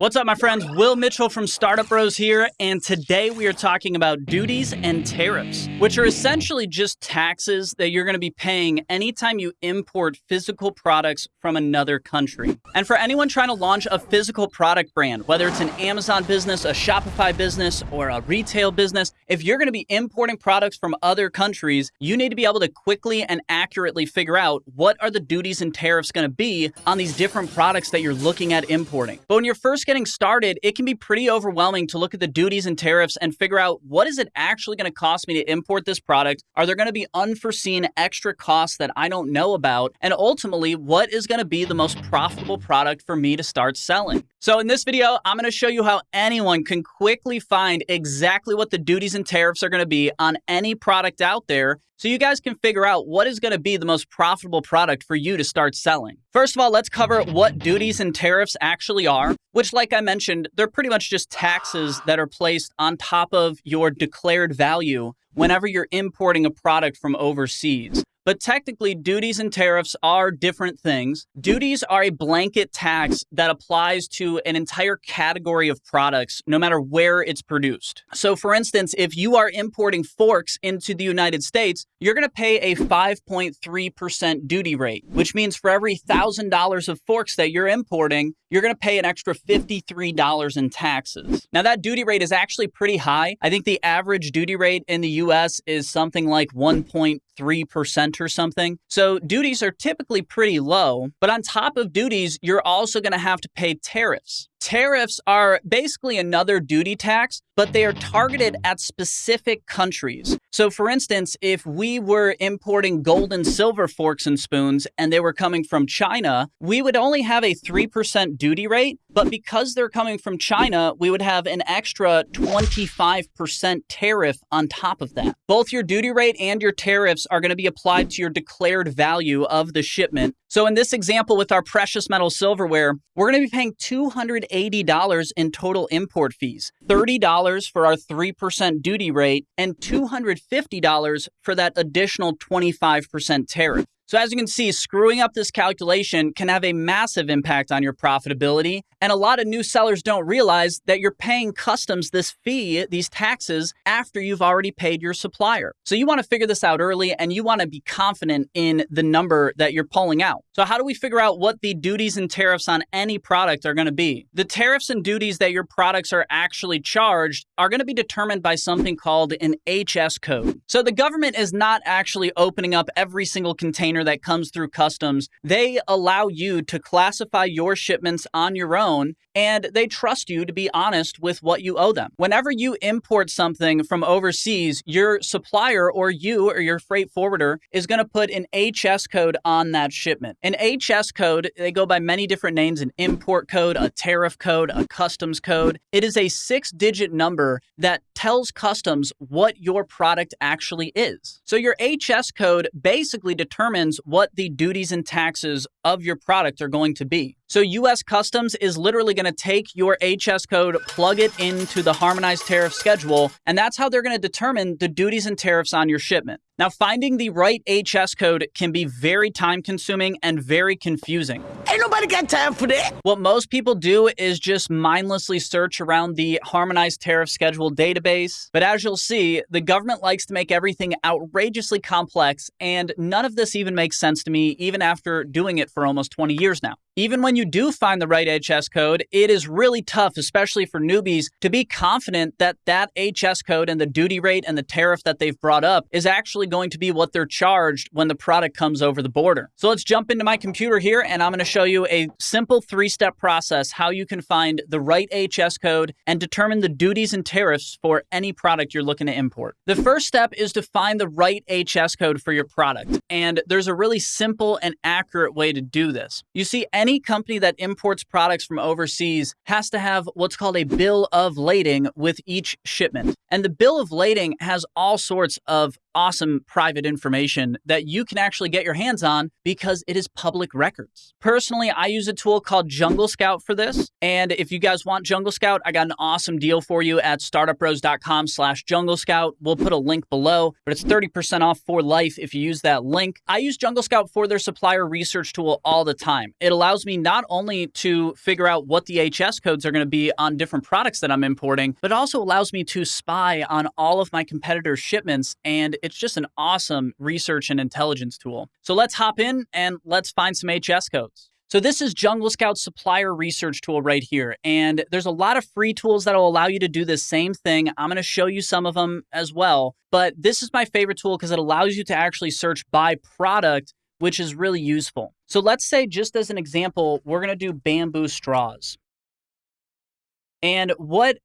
What's up, my friends? Will Mitchell from Startup Bros here, and today we are talking about duties and tariffs, which are essentially just taxes that you're going to be paying anytime you import physical products from another country. And for anyone trying to launch a physical product brand, whether it's an Amazon business, a Shopify business, or a retail business, if you're going to be importing products from other countries, you need to be able to quickly and accurately figure out what are the duties and tariffs going to be on these different products that you're looking at importing. But when you're first getting started, it can be pretty overwhelming to look at the duties and tariffs and figure out what is it actually going to cost me to import this product? Are there going to be unforeseen extra costs that I don't know about? And ultimately, what is going to be the most profitable product for me to start selling? So in this video, I'm going to show you how anyone can quickly find exactly what the duties and tariffs are going to be on any product out there so you guys can figure out what is going to be the most profitable product for you to start selling. First of all, let's cover what duties and tariffs actually are, which like I mentioned, they're pretty much just taxes that are placed on top of your declared value whenever you're importing a product from overseas. But technically, duties and tariffs are different things. Duties are a blanket tax that applies to an entire category of products, no matter where it's produced. So, for instance, if you are importing forks into the United States, you're going to pay a 5.3% duty rate, which means for every $1,000 of forks that you're importing, you're going to pay an extra $53 in taxes. Now, that duty rate is actually pretty high. I think the average duty rate in the US is something like 1.3% or something. So, duties are typically pretty low. But on top of duties, you're also going to have to pay tariffs. Tariffs are basically another duty tax, but they are targeted at specific countries. So, for instance, if we were importing gold and silver forks and spoons and they were coming from China, we would only have a 3% duty rate. But because they're coming from China, we would have an extra 25% tariff on top of that. Both your duty rate and your tariffs are going to be applied to your declared value of the shipment. So, in this example with our precious metal silverware, we're going to be paying 200 $80 in total import fees, $30 for our 3% duty rate, and $250 for that additional 25% tariff. So as you can see, screwing up this calculation can have a massive impact on your profitability. And a lot of new sellers don't realize that you're paying customs this fee, these taxes, after you've already paid your supplier. So you want to figure this out early and you want to be confident in the number that you're pulling out. So how do we figure out what the duties and tariffs on any product are going to be? The tariffs and duties that your products are actually charged are going to be determined by something called an HS code. So the government is not actually opening up every single container container that comes through customs, they allow you to classify your shipments on your own and they trust you to be honest with what you owe them. Whenever you import something from overseas, your supplier or you or your freight forwarder is going to put an HS code on that shipment. An HS code, they go by many different names an import code, a tariff code, a customs code. It is a six digit number that tells customs what your product actually is. So your HS code basically determines what the duties and taxes of your product are going to be. So US Customs is literally going to take your HS code, plug it into the harmonized tariff schedule, and that's how they're going to determine the duties and tariffs on your shipment. Now, finding the right HS code can be very time consuming and very confusing. Ain't nobody got time for that. What most people do is just mindlessly search around the harmonized tariff schedule database. But as you'll see, the government likes to make everything outrageously complex, and none of this even makes sense to me, even after doing it for almost 20 years now. Even when you do find the right HS code, it is really tough, especially for newbies, to be confident that that HS code and the duty rate and the tariff that they've brought up is actually going to be what they're charged when the product comes over the border. So let's jump into my computer here and I'm going to show you a simple three-step process how you can find the right HS code and determine the duties and tariffs for any product you're looking to import. The first step is to find the right HS code for your product. And there's a really simple and accurate way to do this. You see, any any company that imports products from overseas has to have what's called a bill of lading with each shipment. And the bill of lading has all sorts of awesome private information that you can actually get your hands on because it is public records. Personally, I use a tool called Jungle Scout for this. And if you guys want Jungle Scout, I got an awesome deal for you at startupbros.com slash jungle scout. We'll put a link below, but it's 30% off for life if you use that link. I use Jungle Scout for their supplier research tool all the time. It allows me not not only to figure out what the HS codes are going to be on different products that I'm importing, but also allows me to spy on all of my competitors' shipments. And it's just an awesome research and intelligence tool. So let's hop in and let's find some HS codes. So this is Jungle Scout's supplier research tool right here. And there's a lot of free tools that will allow you to do the same thing. I'm going to show you some of them as well. But this is my favorite tool because it allows you to actually search by product, which is really useful. So let's say just as an example, we're going to do bamboo straws. And what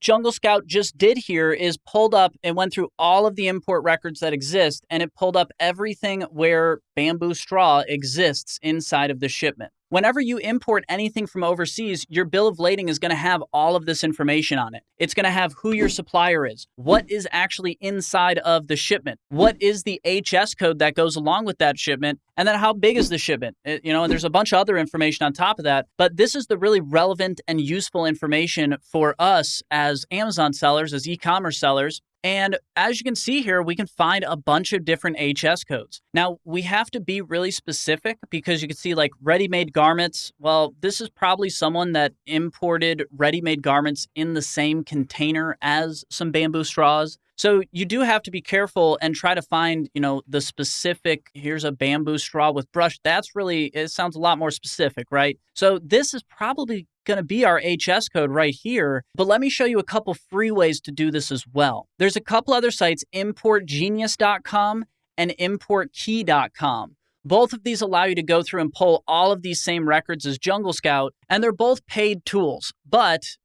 Jungle Scout just did here is pulled up and went through all of the import records that exist, and it pulled up everything where bamboo straw exists inside of the shipment. Whenever you import anything from overseas, your bill of lading is going to have all of this information on it. It's going to have who your supplier is, what is actually inside of the shipment, what is the HS code that goes along with that shipment, and then how big is the shipment. It, you know, and there's a bunch of other information on top of that. But this is the really relevant and useful information for us as Amazon sellers, as e-commerce sellers, and as you can see here, we can find a bunch of different HS codes. Now, we have to be really specific because you can see like ready-made garments. Well, this is probably someone that imported ready-made garments in the same container as some bamboo straws. So you do have to be careful and try to find, you know, the specific, here's a bamboo straw with brush. That's really, it sounds a lot more specific, right? So this is probably going to be our HS code right here, but let me show you a couple free ways to do this as well. There's a couple other sites, importgenius.com and importkey.com. Both of these allow you to go through and pull all of these same records as Jungle Scout, and they're both paid tools. But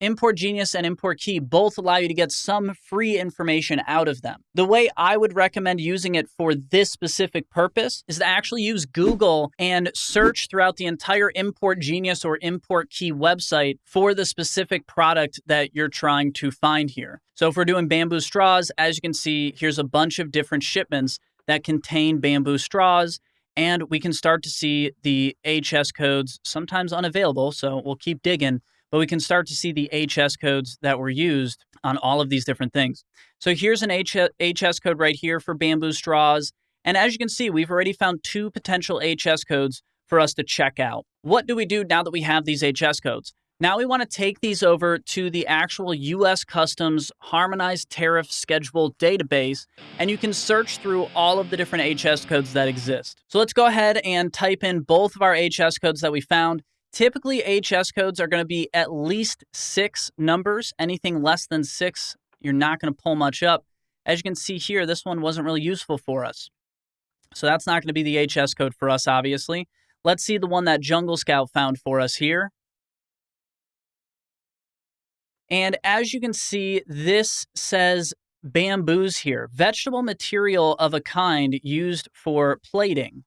Import Genius and Import Key both allow you to get some free information out of them. The way I would recommend using it for this specific purpose is to actually use Google and search throughout the entire Import Genius or Import Key website for the specific product that you're trying to find here. So if we're doing bamboo straws, as you can see, here's a bunch of different shipments that contain bamboo straws and we can start to see the HS codes, sometimes unavailable, so we'll keep digging but we can start to see the HS codes that were used on all of these different things. So here's an HS code right here for bamboo straws. And as you can see, we've already found two potential HS codes for us to check out. What do we do now that we have these HS codes? Now we want to take these over to the actual US Customs Harmonized Tariff Schedule database, and you can search through all of the different HS codes that exist. So let's go ahead and type in both of our HS codes that we found. Typically, HS codes are going to be at least six numbers. Anything less than six, you're not going to pull much up. As you can see here, this one wasn't really useful for us. So that's not going to be the HS code for us, obviously. Let's see the one that Jungle Scout found for us here. And as you can see, this says bamboos here, vegetable material of a kind used for plaiting.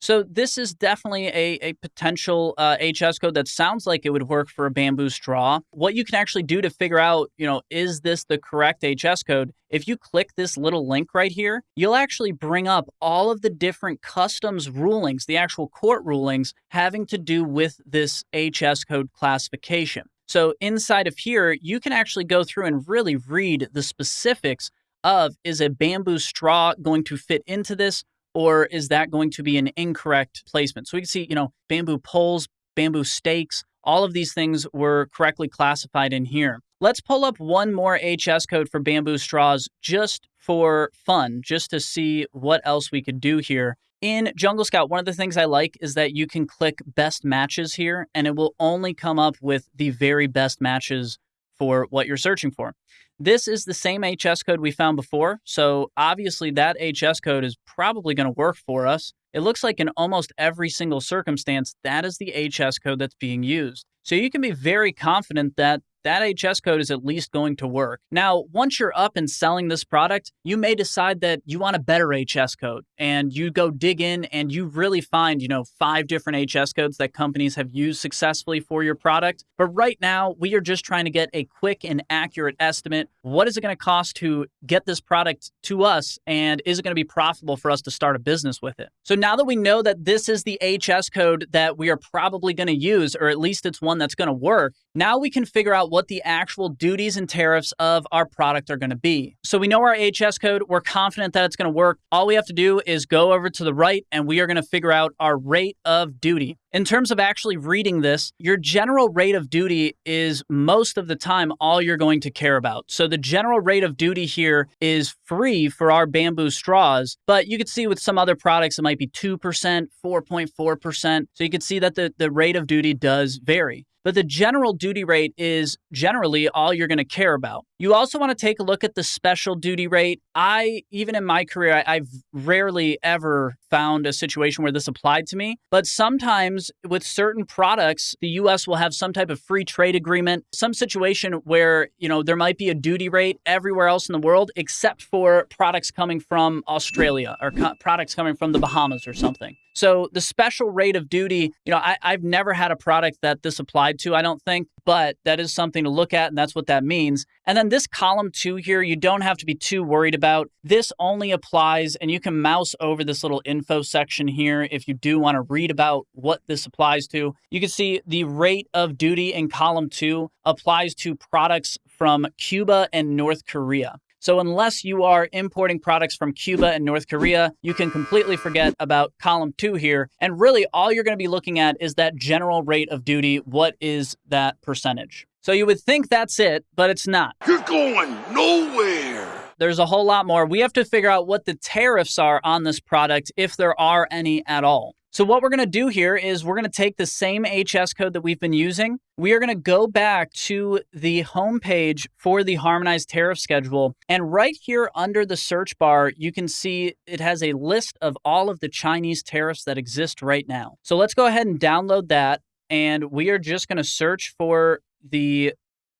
So this is definitely a, a potential uh, HS code that sounds like it would work for a bamboo straw. What you can actually do to figure out, you know, is this the correct HS code? If you click this little link right here, you'll actually bring up all of the different customs rulings, the actual court rulings having to do with this HS code classification. So inside of here, you can actually go through and really read the specifics of is a bamboo straw going to fit into this or is that going to be an incorrect placement? So we can see, you know, bamboo poles, bamboo stakes, all of these things were correctly classified in here. Let's pull up one more HS code for bamboo straws just for fun, just to see what else we could do here. In Jungle Scout, one of the things I like is that you can click best matches here and it will only come up with the very best matches for what you're searching for. This is the same HS code we found before, so obviously that HS code is probably going to work for us. It looks like in almost every single circumstance, that is the HS code that's being used. So you can be very confident that that HS code is at least going to work. Now, once you're up and selling this product, you may decide that you want a better HS code and you go dig in and you really find, you know, five different HS codes that companies have used successfully for your product. But right now, we are just trying to get a quick and accurate estimate. What is it going to cost to get this product to us and is it going to be profitable for us to start a business with it? So now that we know that this is the HS code that we are probably going to use, or at least it's one that's going to work, now we can figure out what the actual duties and tariffs of our product are going to be. So we know our HS code, we're confident that it's going to work. All we have to do is go over to the right and we are going to figure out our rate of duty. In terms of actually reading this, your general rate of duty is most of the time all you're going to care about. So the general rate of duty here is free for our bamboo straws, but you could see with some other products it might be 2%, 4.4%. So you can see that the, the rate of duty does vary but the general duty rate is generally all you're going to care about. You also want to take a look at the special duty rate. I, even in my career, I, have rarely ever found a situation where this applied to me, but sometimes with certain products, the US will have some type of free trade agreement, some situation where, you know, there might be a duty rate everywhere else in the world except for products coming from Australia or co- products coming from the Bahamas or something. So the special rate of duty, you know, I, I've never had a product that this applied to, I don't think, but that is something to look at, and that's what that means. And then this column two here, you don't have to be too worried about. This only applies, and you can mouse over this little info section here if you do want to read about what this applies to. You can see the rate of duty in column two applies to products from Cuba and North Korea. So unless you are importing products from Cuba and North Korea, you can completely forget about column two here. And really all you're going to be looking at is that general rate of duty. What is that percentage? So you would think that's it, but it's not. You're going nowhere. There's a whole lot more. We have to figure out what the tariffs are on this product, if there are any at all. So what we're going to do here is we're going to take the same HS code that we've been using. We are going to go back to the homepage for the harmonized tariff schedule. And right here under the search bar, you can see it has a list of all of the Chinese tariffs that exist right now. So let's go ahead and download that. And we are just going to search for the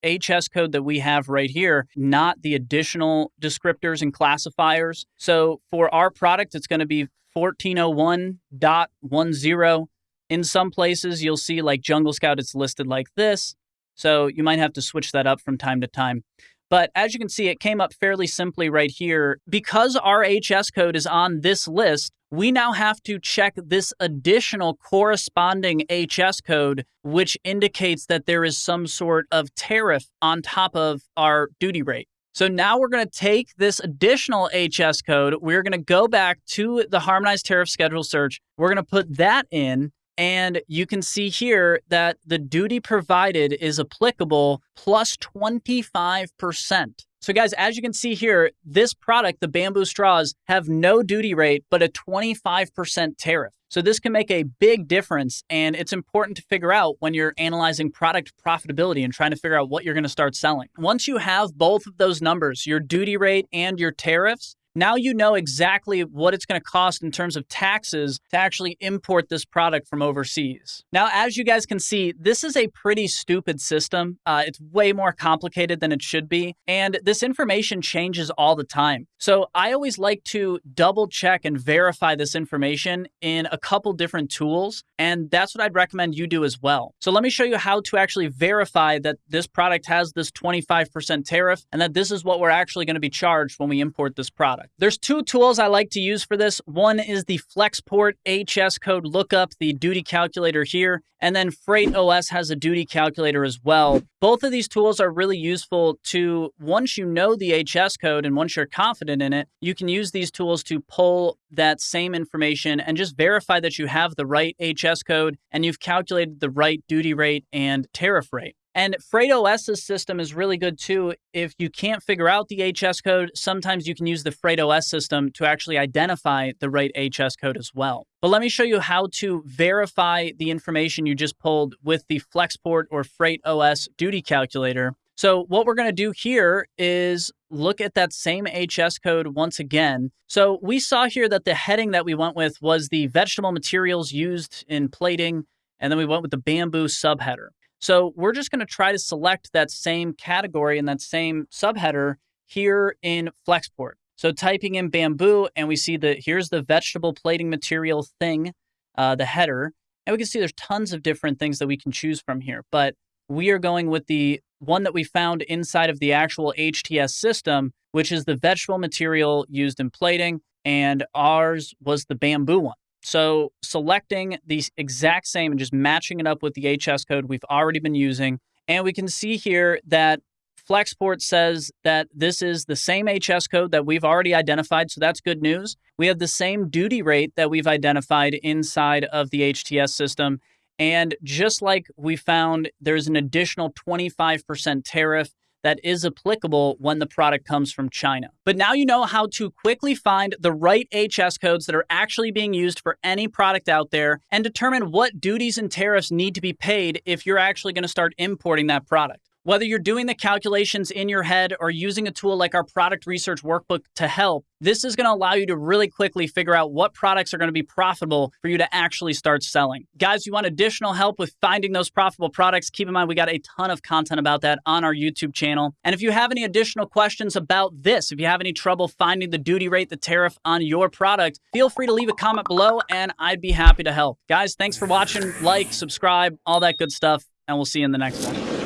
HS code that we have right here, not the additional descriptors and classifiers. So for our product, it's going to be 1401.10. In some places, you'll see like Jungle Scout, it's listed like this. So you might have to switch that up from time to time. But as you can see, it came up fairly simply right here. Because our HS code is on this list, we now have to check this additional corresponding HS code, which indicates that there is some sort of tariff on top of our duty rate. So now we're going to take this additional HS code. We're going to go back to the harmonized tariff schedule search. We're going to put that in. And you can see here that the duty provided is applicable plus 25%. So, guys, as you can see here, this product, the bamboo straws, have no duty rate, but a 25% tariff. So, this can make a big difference. And it's important to figure out when you're analyzing product profitability and trying to figure out what you're going to start selling. Once you have both of those numbers, your duty rate and your tariffs, now you know exactly what it's going to cost in terms of taxes to actually import this product from overseas. Now, as you guys can see, this is a pretty stupid system. Uh, it's way more complicated than it should be, and this information changes all the time. So I always like to double check and verify this information in a couple different tools, and that's what I'd recommend you do as well. So let me show you how to actually verify that this product has this 25% tariff and that this is what we're actually going to be charged when we import this product. There's two tools I like to use for this. One is the Flexport HS code lookup, the duty calculator here, and then Freightos has a duty calculator as well. Both of these tools are really useful to, once you know the HS code and once you're confident in it, you can use these tools to pull that same information and just verify that you have the right HS code and you've calculated the right duty rate and tariff rate. And Freightos's system is really good too. If you can't figure out the HS code, sometimes you can use the Freightos system to actually identify the right HS code as well. But let me show you how to verify the information you just pulled with the Flexport or Freightos duty calculator. So what we're going to do here is look at that same HS code once again. So we saw here that the heading that we went with was the vegetable materials used in plaiting, and then we went with the bamboo subheader. So we're just going to try to select that same category and that same subheader here in Flexport. So typing in bamboo and we see that here's the vegetable plaiting material thing, uh, the header. And we can see there's tons of different things that we can choose from here. But we are going with the one that we found inside of the actual HTS system, which is the vegetable material used in plaiting. And ours was the bamboo one. So selecting the exact same and just matching it up with the HS code we've already been using And we can see here that Flexport says that this is the same HS code that we've already identified, so that's good news. We have the same duty rate that we've identified inside of the HTS system. And just like we found, there's an additional 25% tariff that is applicable when the product comes from China. But now you know how to quickly find the right HS codes that are actually being used for any product out there and determine what duties and tariffs need to be paid if you're actually going to start importing that product. Whether you're doing the calculations in your head or using a tool like our product research workbook to help, this is going to allow you to really quickly figure out what products are going to be profitable for you to actually start selling. Guys, you want additional help with finding those profitable products? Keep in mind, we got a ton of content about that on our YouTube channel. And if you have any additional questions about this, if you have any trouble finding the duty rate, the tariff on your product, feel free to leave a comment below and I'd be happy to help. Guys, thanks for watching. Like, subscribe, all that good stuff, and we'll see you in the next one.